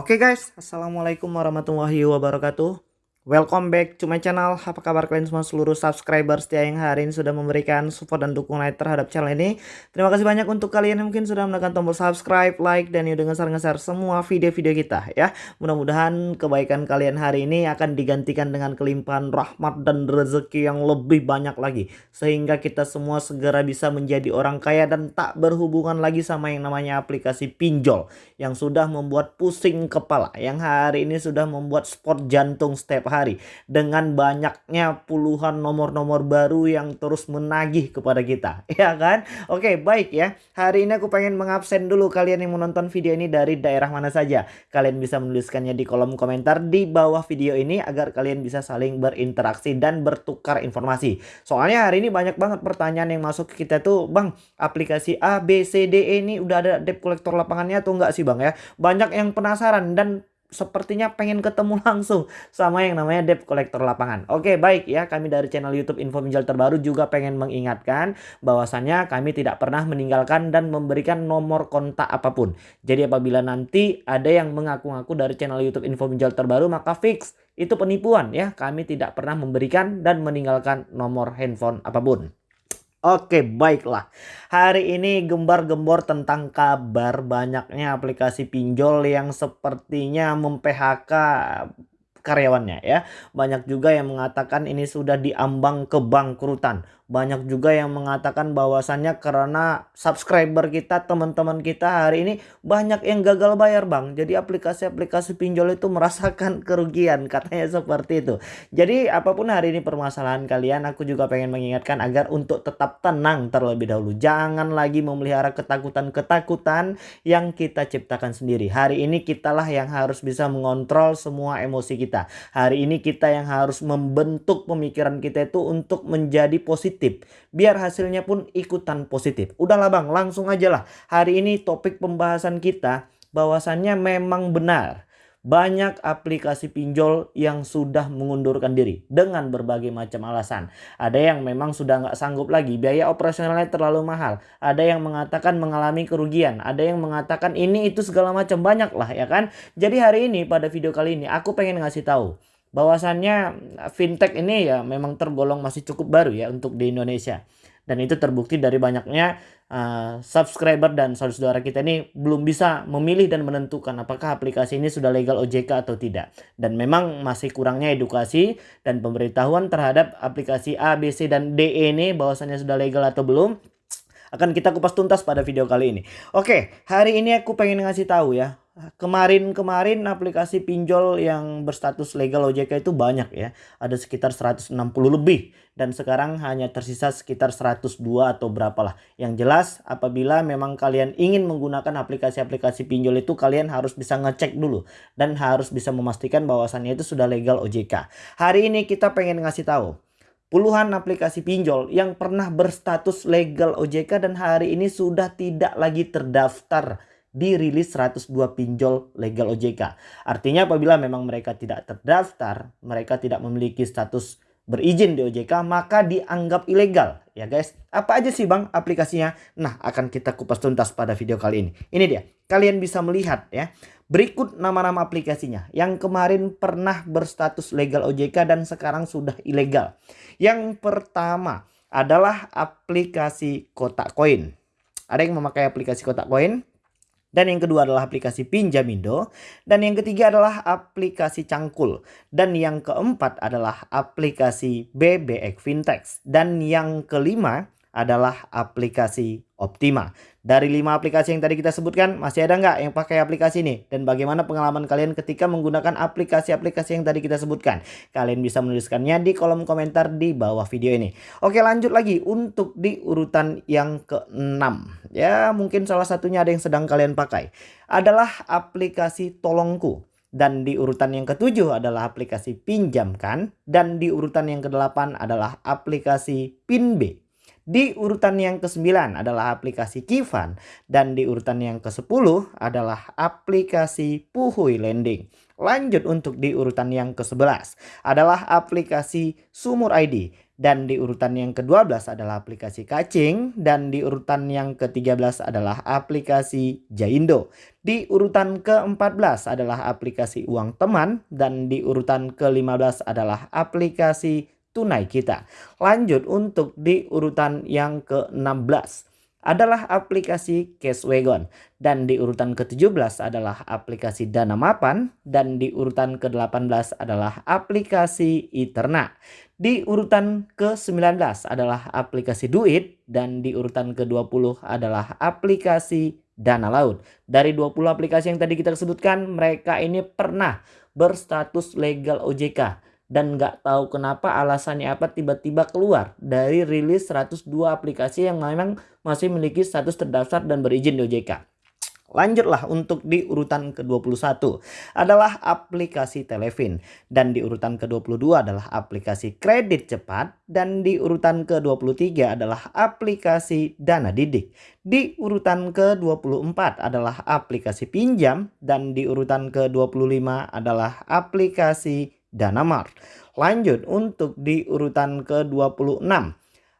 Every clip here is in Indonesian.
Oke guys, Assalamualaikum warahmatullahi wabarakatuh Welcome back to my channel. Apa kabar kalian semua? Seluruh subscriber setia yang hari ini sudah memberikan support dan dukungan terhadap channel ini. Terima kasih banyak untuk kalian yang mungkin sudah menekan tombol subscribe, like, dan dengan ngeser-ngeser semua video-video kita ya. Mudah-mudahan kebaikan kalian hari ini akan digantikan dengan kelimpahan rahmat dan rezeki yang lebih banyak lagi. Sehingga kita semua segera bisa menjadi orang kaya dan tak berhubungan lagi sama yang namanya aplikasi pinjol Yang sudah membuat pusing kepala Yang hari ini sudah membuat sport jantung setiap hari dengan banyaknya puluhan nomor-nomor baru yang terus menagih kepada kita. Ya kan? Oke baik ya. Hari ini aku pengen mengabsen dulu kalian yang menonton video ini dari daerah mana saja. Kalian bisa menuliskannya di kolom komentar di bawah video ini agar kalian bisa saling berinteraksi dan bertukar informasi. Soalnya hari ini banyak banget pertanyaan yang masuk ke kita tuh bang aplikasi A B C D E ini udah ada debt collector lapangannya atau enggak sih bang ya? Banyak yang penasaran dan sepertinya pengen ketemu langsung sama yang namanya debt collector lapangan. Oke, baik ya. Kami dari channel YouTube Info Pinjol Terbaru juga pengen mengingatkan bahwasannya kami tidak pernah meninggalkan dan memberikan nomor kontak apa pun. Jadi apabila nanti ada yang mengaku-ngaku dari channel YouTube Info Pinjol Terbaru maka fix itu penipuan ya. Kami tidak pernah memberikan dan meninggalkan nomor handphone apa pun. Oke baiklah. Hari ini gembar-gembor tentang kabar banyaknya aplikasi pinjol yang sepertinya mem-PHK karyawannya ya. Banyak juga yang mengatakan ini sudah diambang kebangkrutan banyak juga yang mengatakan bahwasannya karena subscriber kita teman-teman kita hari ini banyak yang gagal bayar bang. Jadi aplikasi-aplikasi pinjol itu merasakan kerugian katanya seperti itu. Jadi apa pun hari ini permasalahan kalian aku juga pengen mengingatkan agar untuk tetap tenang terlebih dahulu. Jangan lagi memelihara ketakutan-ketakutan yang kita ciptakan sendiri. Hari ini kitalah yang harus bisa mengontrol semua emosi kita. Hari ini kita yang harus membentuk pemikiran kita itu untuk menjadi positif positif. Biar hasilnya pun ikutan positif. Udahlah bang, langsung aja lah. Hari ini topik pembahasan kita bahwasannya memang benar. Banyak aplikasi pinjol yang sudah mengundurkan diri dengan berbagai macam alasan. Ada yang memang sudah nggak sanggup lagi, biaya operasionalnya terlalu mahal. Ada yang mengatakan mengalami kerugian, ada yang mengatakan ini itu segala macam banyak lah ya kan. Jadi hari ini pada video kali ini aku pengen ngasih tahu bahwasannya fintech ini ya memang tergolong masih cukup baru ya untuk di Indonesia dan itu terbukti dari banyaknya uh, subscriber dan saudara-saudara kita ini belum bisa memilih dan menentukan apakah aplikasi ini sudah legal OJK atau tidak dan memang masih kurangnya edukasi dan pemberitahuan terhadap aplikasi A, B, C dan D e ini bahwasannya sudah legal atau belum akan kita kupas tuntas pada video kali ini. Oke, hari ini aku pengen ngasih tahu ya kemarin-kemarin aplikasi pinjol yang berstatus legal OJK itu banyak ya. Ada sekitar 160 lebih dan sekarang hanya tersisa sekitar 102 atau berapalah. Yang jelas apabila memang kalian ingin menggunakan aplikasi-aplikasi pinjol itu kalian harus bisa ngecek dulu dan harus bisa memastikan bahwasannya itu sudah legal OJK. Hari ini kita pengen ngasih tahu puluhan aplikasi pinjol yang pernah berstatus legal OJK dan hari ini sudah tidak lagi terdaftar dirilis 102 pinjol legal OJK. Artinya apabila memang mereka tidak terdaftar, mereka tidak memiliki status berizin di OJK, maka dianggap ilegal. Ya guys, apa aja sih bang aplikasinya? Nah, akan kita kupas tuntas pada video kali ini. Ini dia, kalian bisa melihat ya. Berikut nama-nama aplikasinya yang kemarin pernah berstatus legal OJK dan sekarang sudah ilegal. Yang pertama adalah aplikasi kotak koin. Ada yang memakai aplikasi kotak koin? Dan yang kedua adalah aplikasi Pinjamindo. Dan yang ketiga adalah aplikasi Cangkul. Dan yang keempat adalah aplikasi BBX Fintech. Dan yang kelima adalah aplikasi Optima. Dari lima aplikasi yang tadi kita sebutkan, masih ada nggak yang pakai aplikasi ini? Dan bagaimana pengalaman kalian ketika menggunakan aplikasi-aplikasi yang tadi kita sebutkan? Kalian bisa menuliskannya di kolom komentar di bawah video ini. Oke lanjut lagi untuk di urutan yang keenam. Ya mungkin salah satunya ada yang sedang kalian pakai. Adalah aplikasi Tolongku. Dan di urutan yang ketujuh adalah aplikasi Pinjamkan. Dan di urutan yang kedelapan adalah aplikasi PinB. Di urutan yang ke-9 adalah aplikasi Kivan dan di urutan yang ke-10 adalah aplikasi Puhui Lending. Lanjut untuk di urutan yang ke-11 adalah aplikasi Sumur ID dan di urutan yang ke-12 adalah aplikasi Kacing dan di urutan yang ke-13 adalah aplikasi Jaindo. Di urutan ke-14 adalah aplikasi Uang Teman dan di urutan ke-15 adalah aplikasi Tunai Kita. Lanjut untuk di urutan yang ke-16 adalah aplikasi Cashwagon dan di urutan ke-17 adalah aplikasi Dana Mapan dan di urutan ke-18 adalah aplikasi Iterna. Di urutan ke-19 adalah aplikasi Duit dan di urutan ke-20 adalah aplikasi Dana Laut. Dari 20 aplikasi yang tadi kita sebutkan mereka ini pernah berstatus legal OJK dan nggak tahu kenapa alasannya apa tiba-tiba keluar dari rilis 102 aplikasi yang memang masih memiliki status terdaftar dan berizin di OJK. Lanjutlah untuk di urutan ke-21 adalah aplikasi Televin dan di urutan ke-22 adalah aplikasi kredit cepat dan di urutan ke-23 adalah aplikasi Dana Didik. Di urutan ke-24 adalah aplikasi pinjam dan di urutan ke-25 adalah aplikasi Danamart. Lanjut untuk di urutan ke-26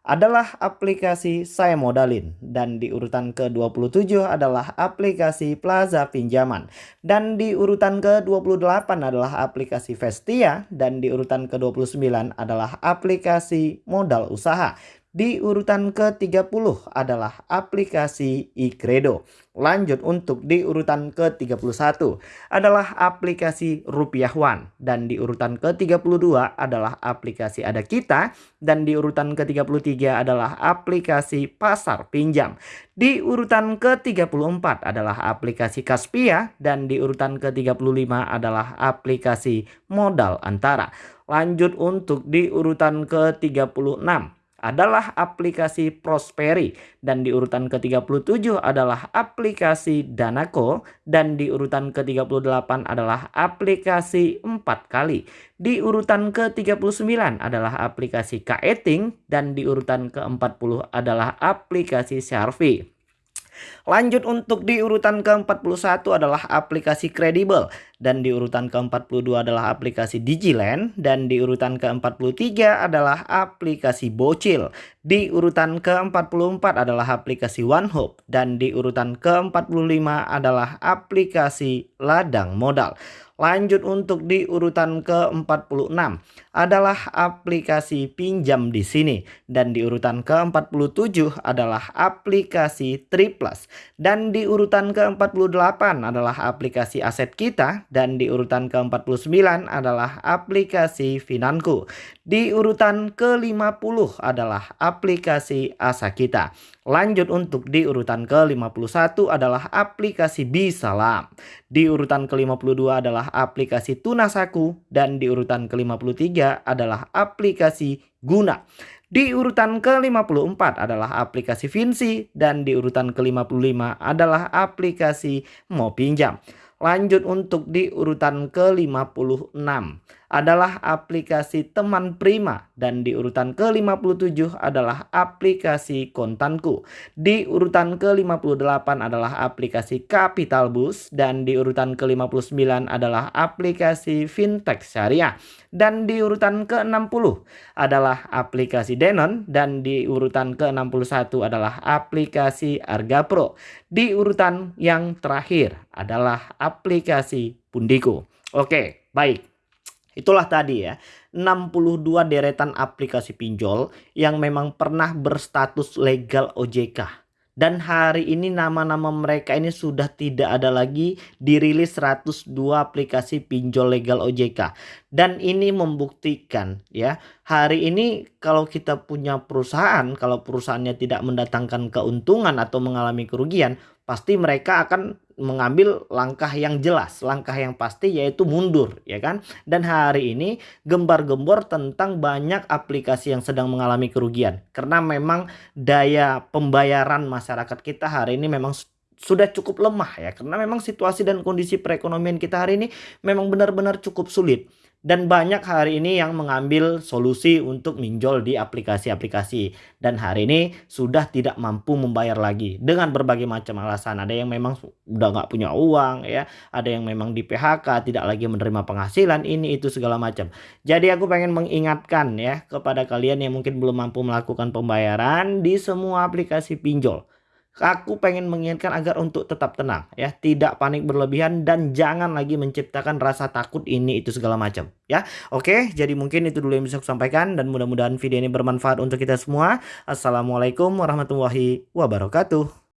adalah aplikasi Saya Modalin dan di urutan ke-27 adalah aplikasi Plaza Pinjaman. Dan di urutan ke-28 adalah aplikasi Vestia. Dan di urutan ke-29 adalah aplikasi Modal Usaha di urutan ke-30 adalah aplikasi iCredo. Lanjut untuk di urutan ke-31 adalah aplikasi Rupiah One. Dan di urutan ke-32 adalah aplikasi Ada Kita. Dan di urutan ke-33 adalah aplikasi Pasar Pinjam. Di urutan ke-34 adalah aplikasi Kaspia. Dan di urutan ke-35 adalah aplikasi Modal Antara. Lanjut untuk di urutan ke-36 adalah aplikasi Prosperi dan di urutan ke-37 adalah aplikasi Danako dan di urutan ke-38 adalah aplikasi 4 kali. Di urutan ke-39 adalah aplikasi Kaeting dan di urutan ke-40 adalah aplikasi Sharvy. Lanjut untuk di urutan ke-41 adalah aplikasi Credible dan di urutan ke-42 adalah aplikasi Digiland dan di urutan ke-43 adalah aplikasi Bocil. Di urutan ke-44 adalah aplikasi OneHope dan di urutan ke-45 adalah aplikasi Ladang Modal. Lanjut untuk di urutan ke-46 adalah aplikasi pinjam di sini dan di urutan ke-47 adalah aplikasi Triplus dan di urutan ke-48 adalah aplikasi aset kita dan di urutan ke-49 adalah aplikasi Finanku. Di urutan ke-50 adalah aplikasi Asa kita. Lanjut untuk di urutan ke-51 adalah aplikasi Bisalam. Di urutan ke-52 adalah aplikasi Tunasaku dan di urutan ke-53 adalah aplikasi Guna. Di urutan ke-54 adalah aplikasi Vinci dan di urutan ke-55 adalah aplikasi Mau Pinjam. Lanjut untuk di urutan ke-56 adalah aplikasi Teman Prima dan di urutan ke-57 adalah aplikasi Kontanku. Di urutan ke-58 adalah aplikasi Capital Bus dan di urutan ke-59 adalah aplikasi Fintech Syariah. Dan di urutan ke-60 adalah aplikasi Denon dan di urutan ke-61 adalah aplikasi Arga Pro. Di urutan yang terakhir adalah aplikasi Pundiko. Oke, baik. Itulah tadi ya, 62 deretan aplikasi pinjol yang memang pernah berstatus legal OJK. Dan hari ini nama-nama mereka ini sudah tidak ada lagi dirilis 102 aplikasi pinjol legal OJK. Dan ini membuktikan ya, hari ini kalau kita punya perusahaan, kalau perusahaannya tidak mendatangkan keuntungan atau mengalami kerugian, pasti mereka akan mengambil langkah yang jelas, langkah yang pasti yaitu mundur, ya kan? Dan hari ini gembar-gembor tentang banyak aplikasi yang sedang mengalami kerugian. Karena memang daya pembayaran masyarakat kita hari ini memang sudah cukup lemah ya. Karena memang situasi dan kondisi perekonomian kita hari ini memang benar-benar cukup sulit dan banyak hari ini yang mengambil solusi untuk minjol di aplikasi-aplikasi. Dan hari ini sudah tidak mampu membayar lagi. Dengan berbagai macam alasan. Ada yang memang udah nggak punya uang ya. Ada yang memang di PHK tidak lagi menerima penghasilan ini itu segala macam. Jadi aku pengen mengingatkan ya kepada kalian yang mungkin belum mampu melakukan pembayaran di semua aplikasi pinjol aku pengen mengingatkan agar untuk tetap tenang ya. Tidak panik berlebihan dan jangan lagi menciptakan rasa takut ini itu segala macam ya. Oke jadi mungkin itu dulu yang bisa aku sampaikan dan mudah-mudahan video ini bermanfaat untuk kita semua. Assalamualaikum warahmatullahi wabarakatuh